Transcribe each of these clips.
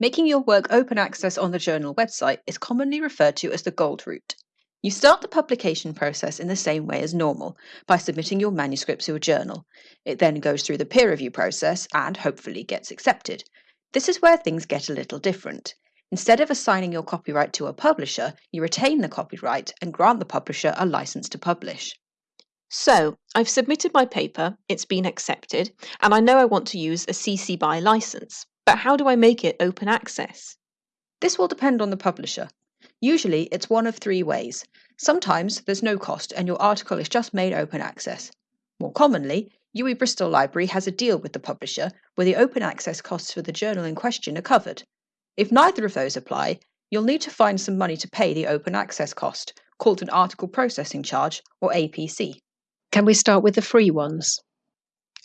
Making your work open access on the journal website is commonly referred to as the gold route. You start the publication process in the same way as normal by submitting your manuscript to a journal. It then goes through the peer review process and hopefully gets accepted. This is where things get a little different. Instead of assigning your copyright to a publisher, you retain the copyright and grant the publisher a license to publish. So, I've submitted my paper, it's been accepted, and I know I want to use a CC BY license. But how do I make it open access? This will depend on the publisher. Usually, it's one of three ways. Sometimes there's no cost and your article is just made open access. More commonly, UWE Bristol Library has a deal with the publisher where the open access costs for the journal in question are covered. If neither of those apply, you'll need to find some money to pay the open access cost, called an article processing charge or APC. Can we start with the free ones?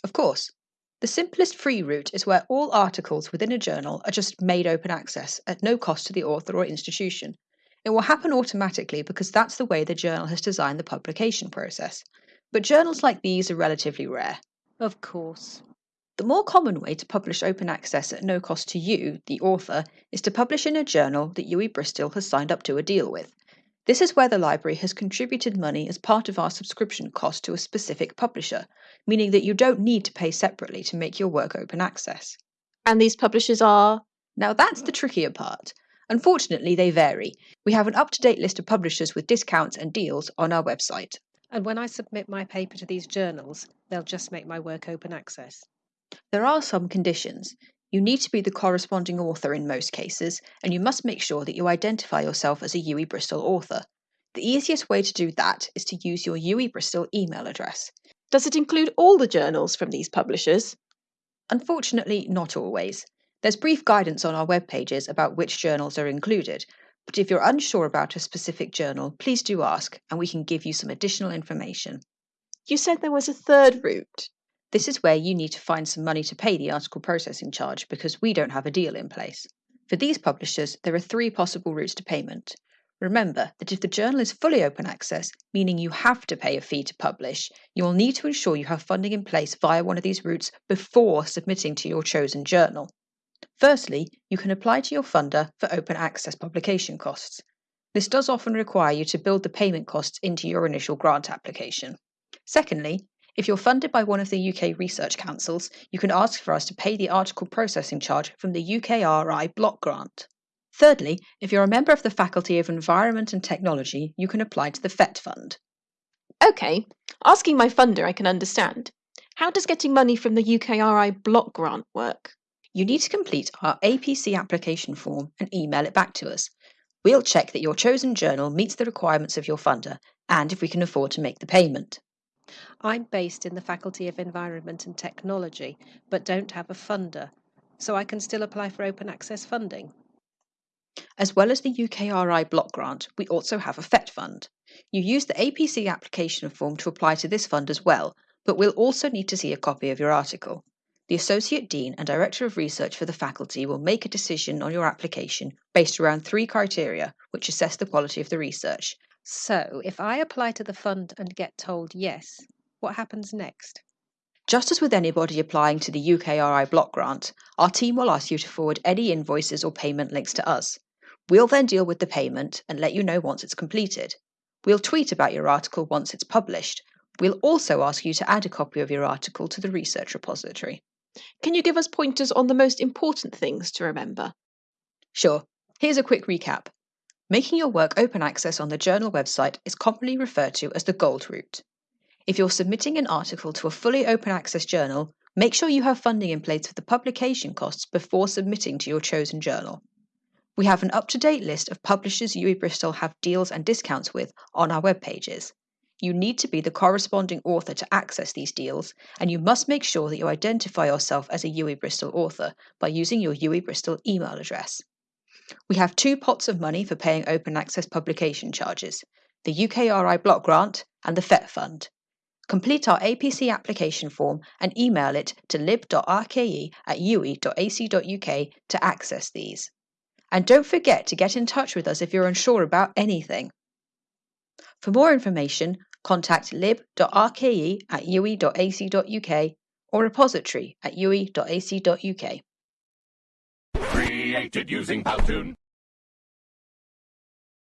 Of course. The simplest free route is where all articles within a journal are just made open access at no cost to the author or institution. It will happen automatically because that's the way the journal has designed the publication process. But journals like these are relatively rare. Of course. The more common way to publish open access at no cost to you, the author, is to publish in a journal that UWE Bristol has signed up to a deal with. This is where the library has contributed money as part of our subscription cost to a specific publisher, meaning that you don't need to pay separately to make your work open access. And these publishers are? Now that's the trickier part. Unfortunately, they vary. We have an up to date list of publishers with discounts and deals on our website. And when I submit my paper to these journals, they'll just make my work open access. There are some conditions. You need to be the corresponding author in most cases, and you must make sure that you identify yourself as a UWE Bristol author. The easiest way to do that is to use your UWE Bristol email address. Does it include all the journals from these publishers? Unfortunately, not always. There's brief guidance on our web pages about which journals are included, but if you're unsure about a specific journal, please do ask and we can give you some additional information. You said there was a third route. This is where you need to find some money to pay the article processing charge because we don't have a deal in place. For these publishers, there are three possible routes to payment. Remember that if the journal is fully open access, meaning you have to pay a fee to publish, you will need to ensure you have funding in place via one of these routes before submitting to your chosen journal. Firstly, you can apply to your funder for open access publication costs. This does often require you to build the payment costs into your initial grant application. Secondly, if you're funded by one of the UK research councils, you can ask for us to pay the article processing charge from the UKRI block grant. Thirdly, if you're a member of the Faculty of Environment and Technology, you can apply to the FET Fund. OK, asking my funder I can understand. How does getting money from the UKRI block grant work? You need to complete our APC application form and email it back to us. We'll check that your chosen journal meets the requirements of your funder and if we can afford to make the payment. I'm based in the Faculty of Environment and Technology, but don't have a funder, so I can still apply for open access funding. As well as the UKRI block grant, we also have a FET fund. You use the APC application form to apply to this fund as well, but we'll also need to see a copy of your article. The Associate Dean and Director of Research for the faculty will make a decision on your application based around three criteria which assess the quality of the research so, if I apply to the fund and get told yes, what happens next? Just as with anybody applying to the UKRI block grant, our team will ask you to forward any invoices or payment links to us. We'll then deal with the payment and let you know once it's completed. We'll tweet about your article once it's published. We'll also ask you to add a copy of your article to the research repository. Can you give us pointers on the most important things to remember? Sure. Here's a quick recap. Making your work open access on the journal website is commonly referred to as the gold route. If you're submitting an article to a fully open access journal, make sure you have funding in place for the publication costs before submitting to your chosen journal. We have an up to date list of publishers UWE Bristol have deals and discounts with on our web pages. You need to be the corresponding author to access these deals, and you must make sure that you identify yourself as a UWE Bristol author by using your UWE Bristol email address. We have two pots of money for paying open access publication charges the UKRI Block Grant and the FET Fund. Complete our APC application form and email it to lib.rke at uwe.ac.uk to access these. And don't forget to get in touch with us if you're unsure about anything. For more information, contact lib.rke at uwe.ac.uk or repository at uwe.ac.uk. created using Powtoon.